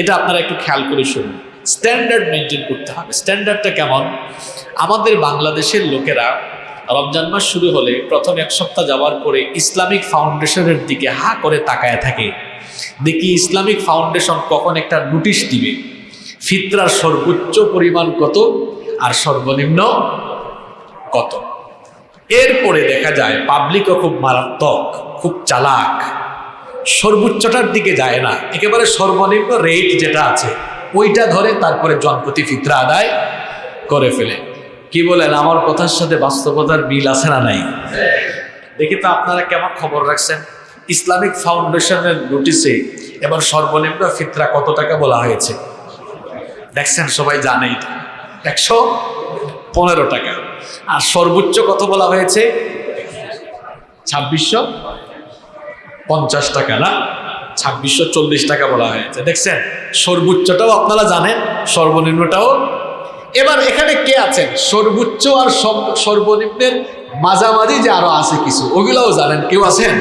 এটা আপনারা একটু খেয়াল করে শুনুন। স্ট্যান্ডার্ড মেনটেন করতে হবে। স্ট্যান্ডার্ডটা কেমন? আমাদের বাংলাদেশের লোকেরা রমজান মাস শুরু হলে প্রথম এক সপ্তাহ যাওয়ার পরে ইসলামিক ফাউন্ডেশনের দিকে হা করে তাকায় থাকে। দেখি ইসলামিক ফাউন্ডেশন কখন একটা নোটিশ দিবে, ফিতরার সর্বোচ্চ পরিমাণ কত আর সর্বনিম্ন কত। এরপরে দেখা যায় পাবলিকও খুব মারাত্মক, খুব চালাক। সর্বোচ্চটার দিকে যায় না। একেবারে সর্বনিম্ন রেট যেটা আছে, ওইটা ধরে তারপরে জনপ্রতি ফিতরা আদায় করে ফেলে। কি বলেন, আমার কথার সাথে বাস্তবতার মিল আছে না নাই? দেখি তো আপনারা কেমন খবর রাখছেন। ইসলামিক ফাউন্ডেশনের নোটিশে এবার সর্বনিম্ন ফিতরা কত টাকা বলা হয়েছে? দেখছেন, সবাই জানে একশো পনেরো টাকা। আর সর্বোচ্চ কত বলা হয়েছে? ছাব্বিশশো। পঞ্চাশ টাকা, না? ছাব্বিশশো চল্লিশ টাকা বলা হয়েছে। দেখছেন? সর্বোচ্চটাও আপনারা জানেন, সর্বনিম্নটাও। এবার এখানে কে আছেন? সর্বোচ্চ আর সর্বনিম্নের মাঝামাঝি যে আরও আছে কিছু, ওগুলাও জানেন। কেউ আছেন?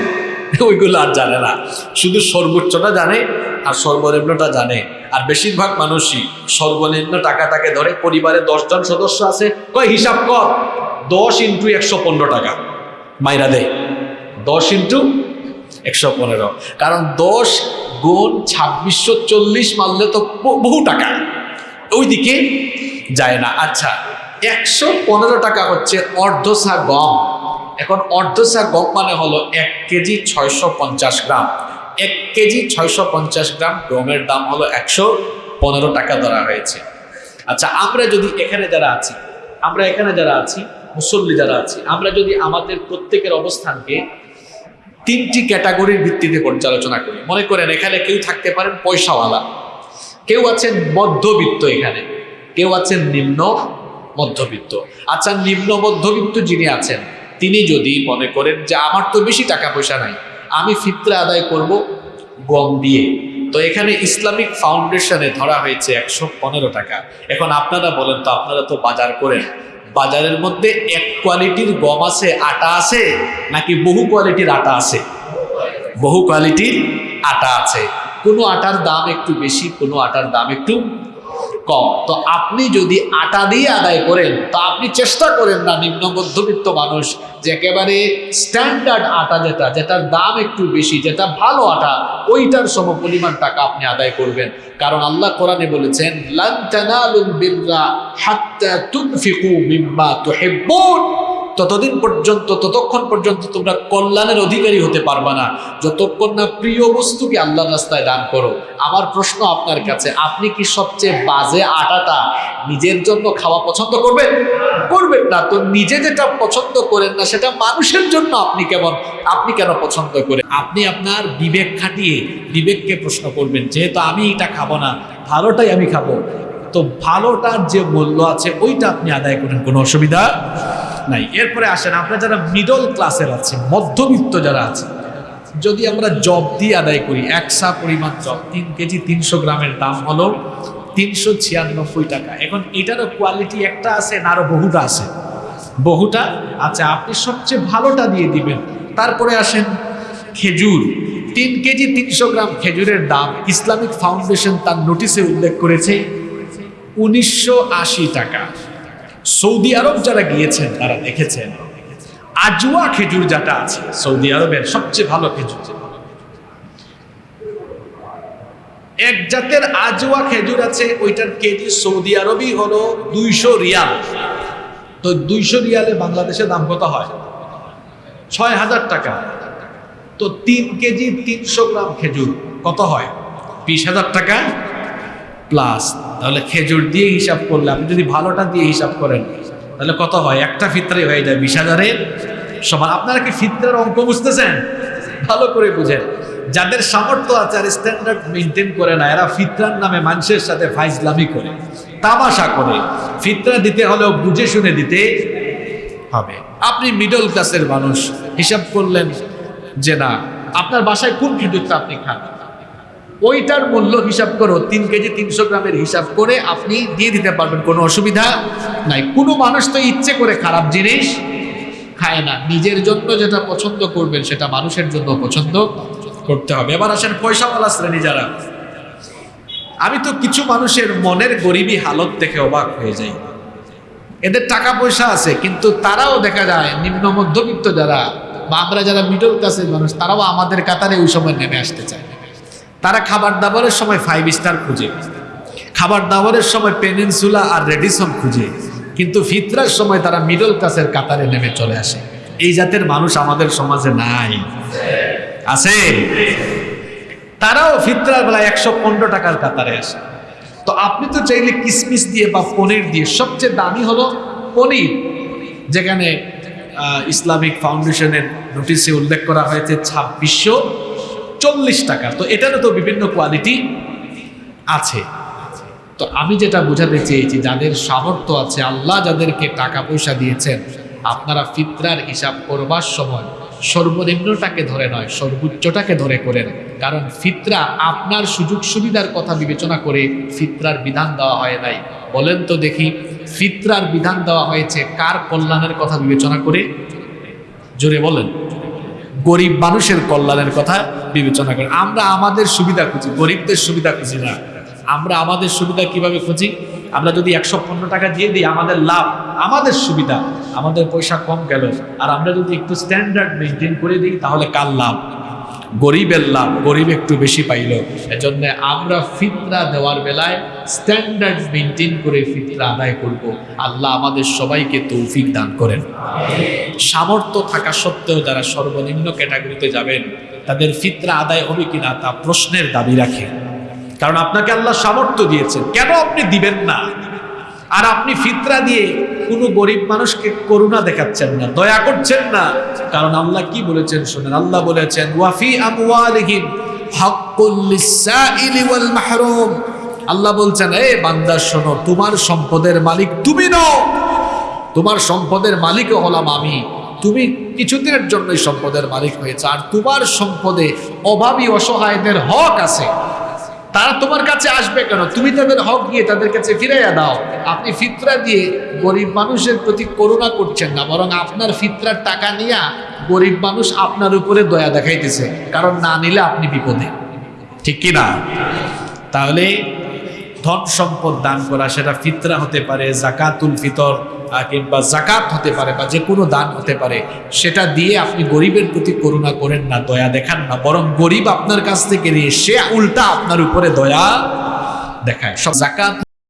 ওইগুলো আর জানে না। শুধু সর্বোচ্চটা জানে আর সর্বনিম্নটা জানে। আর বেশিরভাগ মানুষই সর্বনিম্ন টাকাটাকে ধরে পরিবারে দশজন সদস্য আছে। কয়, হিসাব কর। দশ ইন্টু একশো পনেরো টাকা। মাইরা দেয় দশ ইন্টু একশো পনেরো। কারণ দশ গুণ ছাব্বিশশো চল্লিশ মারলে তো বহু টাকা। ওইদিকে যায় না। আচ্ছা একশো পনেরো টাকা হচ্ছে অর্ধসা গম। এখন অর্ধসা গম মানে হলো এক কেজি ছয়শো পঞ্চাশ গ্রাম। এক কেজি ছয়শো পঞ্চাশ গ্রাম গমের দাম হলো একশো পনেরো টাকা ধরা হয়েছে। আচ্ছা আমরা যদি এখানে যারা আছি, আমরা এখানে যারা আছি, মুসল্লি যারা আছি, আমরা যদি আমাদের প্রত্যেকের অবস্থানকে তিনটি ক্যাটাগরির ভিত্তিতে পর্যালোচনা করি। মনে করেন, এখানে কেউ থাকতে পারেন পয়সাওয়ালা। কেউ আছেন মধ্যবিত্ত এখানে। কেউ আছেন নিম্ন মধ্যবিত্ত। আচ্ছা নিম্ন মধ্যবিত্ত যিনি আছেন, তিনি যদি মনে করেন যে আমার তো বেশি টাকা পয়সা নাই, আমি ফিতরা আদায় করব গম দিয়ে। তো এখানে ইসলামিক ফাউন্ডেশনে ধরা হয়েছে একশো পনেরো টাকা। এখন আপনারা বলেন তো, আপনারা তো বাজার করেন। বাজারের মধ্যে এক কোয়ালিটির গম আছে, আটা আছে, নাকি বহু কোয়ালিটির আটা আছে? বহু কোয়ালিটির আটা আছে। কোনো আটার দাম একটু বেশি, কোনো আটার দাম একটু কম। তো আপনি যদি আটা দিয়ে আদায় করেন, তো আপনি চেষ্টা করেন না নিম্ন মধ্যবিত্ত মানুষ, যে একেবারে স্ট্যান্ডার্ড আটা যেটা, যেটার দাম একটু বেশি, যেটা ভালো আটা, ওইটার সম পরিমাণ টাকা আপনি আদায় করবেন। কারণ আল্লাহ কোরআনে বলেছেন, লান তানালুল বিররা হাত্তা তুনফিকু মিম্মা তুহিব্বুন। ততদিন পর্যন্ত, ততক্ষণ পর্যন্ত তোমরা কল্যাণের অধিকারী হতে পারবে না। যতক্ষণ না প্রিয় বস্তুকে আল্লাহর রাস্তায় দান করো। আমার প্রশ্ন আপনার কাছে, আপনি কি সবচেয়ে বাজে আটাটা নিজের জন্য খাওয়া পছন্দ করবেন? করবেন না। তো নিজে যেটা পছন্দ করেন না, সেটা মানুষের জন্য আপনি কেমন, আপনি কেন পছন্দ করেন? আপনি আপনার বিবেক খাটিয়ে বিবেককে প্রশ্ন করবেন, যেহেতু আমি এটা খাব না, ভালোটাই আমি খাব। তো ভালোটার যে মূল্য আছে, ওইটা আপনি আদায় করেন, কোনো অসুবিধা? নাই। এরপরে আসেন, আপনারা যারা মিডল ক্লাসের আছে মধ্যবিত্ত যারা আছে যদি আমরা জব দিয়ে আদায় করি একসা পরিমাণ জব তিন কেজি তিনশো গ্রামের দাম হলো তিনশো ছিয়ানব্বই টাকা। এখন এটারও কোয়ালিটি একটা আছে না আরও বহুটা আছে? বহুটা? আচ্ছা আপনি সবচেয়ে ভালোটা দিয়ে দিবেন। তারপরে আসেন, খেজুর। তিন কেজি তিনশো গ্রাম খেজুরের দাম ইসলামিক ফাউন্ডেশন তার নোটিশে উল্লেখ করেছে উনিশশো আশি টাকা। সৌদি আরব যারা গিয়েছেন, তারা দেখেছেন আজওয়া খেজুর যেটা আছে, সৌদি আরবের সবচেয়ে ভালো খেজুর। এক জাতের আজওয়া খেজুর আছে, ওইটার কেজি সৌদি আরবই হলো দুইশো রিয়াল। তো দুইশো রিয়ালে বাংলাদেশে দাম কত হয়? ছয় হাজার টাকা। তো তিন কেজি তিনশো গ্রাম খেজুর কত হয়? বিশ হাজার টাকা। প্লাস তাহলে খেজুর দিয়ে হিসাব করলে, আপনি যদি ভালোটা দিয়ে হিসাব করেন, তাহলে কত হয়? একটা ফিতরে হয়ে যায়, বিশ হাজারের সমান। আপনারা কি ফিতরের অঙ্ক বুঝতেছেন? ভালো করে বুঝেন। যাদের সামর্থ্য আছে আর স্ট্যান্ডার্ড মেনটেন করে না, এরা ফিতরার নামে মানুষের সাথে ফাইজলামি করে, তামাশা করে। ফিতরা দিতে হলেও বুঝে শুনে দিতে হবে। আপনি মিডল ক্লাসের মানুষ, হিসাব করলেন যে না, আপনার বাসায় কোন খেজুরটা আপনি খান? ওইটার মূল্য হিসাব করো, তিন কেজি তিনশো গ্রামের হিসাব করে আপনি দিয়ে দিতে পারবেন, কোনো অসুবিধা নাই। কোনো মানুষ তো ইচ্ছে করে খারাপ জিনিস খায় না। নিজের জন্য যেটা পছন্দ করবেন, সেটা মানুষের জন্য পছন্দ করতে হবে। এবার আসেন পয়সাওয়ালা শ্রেণি যারা। আমি তো কিছু মানুষের মনের গরিবী হালত দেখে অবাক হয়ে যাই। এদের টাকা পয়সা আছে, কিন্তু তারাও দেখা যায়, নিম্ন মধ্যবিত্ত যারা, বা আমরা যারা মিডল ক্লাসের মানুষ, তারাও আমাদের কাতারে ওই সময় নেমে আসতে চায় তারা খাবার দাবারের সময় ফাইভ স্টার খুঁজে। খাবার দাবারের সময় পেনিনসুলা আর রেডিসন খুঁজে। কিন্তু ফিতরার সময় তারা মিডল ক্লাসের কাতারে নেমে চলে আসে। এই জাতের মানুষ আমাদের সমাজে নাই। আছে? তারাও ফিতরার বেলায় একশো পনেরো টাকার কাতারে আসে। তো আপনি তো চাইলে কিসমিস দিয়ে বা পনির দিয়ে, সবচেয়ে দামি হলো পনির। যেখানে ইসলামিক ফাউন্ডেশনের নোটিশে উল্লেখ করা হয়েছে ছাব্বিশশো চল্লিশ টাকা তো এটারও তো বিভিন্ন কোয়ালিটি আছে। তো আমি যেটা বোঝাতে চেয়েছি, যাদের সামর্থ্য আছে, আল্লাহ যাদেরকে টাকা পয়সা দিয়েছেন, আপনারা ফিতরার হিসাব করবার সময় সর্বনিম্নটাকে ধরে নয়, সর্বোচ্চটাকে ধরে করেন। কারণ ফিতরা আপনার সুযোগ সুবিধার কথা বিবেচনা করে ফিতরার বিধান দেওয়া হয় নাই। বলেন তো দেখি, ফিতরার বিধান দেওয়া হয়েছে কার কল্যাণের কথা বিবেচনা করে? জোরে বলেন। গরিব মানুষের কল্যাণের কথা বিবেচনা করে আমরা আমাদের সুবিধা খুঁজি, গরিবদের সুবিধা খুঁজি না। আমরা আমাদের সুবিধা কীভাবে খুঁজি? আমরা যদি একশো পনেরো টাকা দিয়ে দিই, আমাদের লাভ, আমাদের সুবিধা, আমাদের পয়সা কম গেল। আর আমরা যদি একটু স্ট্যান্ডার্ড মেনটেন করে দিই, তাহলে কার লাভ? গরিবের লাভ, গরিব একটু বেশি পাইল। এজন্য আমরা ফিতরা দেওয়ার বেলায় স্ট্যান্ডার্ড মেনটেন করে ফিতরা আদায় করব। আল্লাহ আমাদের সবাইকে তৌফিক দান করেন। সামর্থ্য থাকা সত্ত্বেও যারা সর্বনিম্ন ক্যাটাগরিতে যাবেন, তাদের ফিতরা আদায় হবে কিনা তা প্রশ্নের দাবি রাখে। কারণ আপনাকে আল্লাহ সামর্থ্য দিয়েছেন। কেন আপনি দিবেন না? আর আপনি ফিতরা দিয়ে কোনো গরিব মানুষকে করুণা দেখাচ্ছেন না, দয়া করছেন না। কারণ আল্লাহ কি বলেছেন শোনেন, আল্লাহ বলেছেন ওয়াফি আমওয়ালিহিম হাক্কুল লিসাইলি ওয়াল মাহরুম। আল্লাহ বলছেন, এ বান্দা, শোনো, তোমার সম্পদের মালিক তুমি নও। তোমার সম্পদের মালিকও হলাম আমি। তুমি কিছুদিনের জন্যই সম্পদের মালিক হয়েছে, আর তোমার সম্পদে অভাবী অসহায়দের হক আছে। তারা তোমার কাছে আসবে কেন? তুমি তাদের হক দিয়ে তাদের কাছে ফিরাইয়া দাও। আপনি ফিতরা দিয়ে গরিব মানুষের প্রতি করুণা করছেন না, বরং আপনার ফিতরার টাকা নিয়ে গরিব মানুষ আপনার উপরে দয়া দেখাইতেছে, কারণ না নিলে আপনি বিপদে। ঠিক কি না তাহলে ধন সম্পদ দান করা, সেটা ফিতরা হতে পারে, জাকাতুল ফিতর কিংবা জাকাত হতে পারে বা যে কোনো দান হতে পারে, সেটা দিয়ে আপনি গরিবের প্রতি করুণা করেন না, দয়া দেখান না, বরং গরিব আপনার কাছ থেকে নিয়ে সে উল্টা আপনার উপরে দয়া দেখায়। সব জাকাত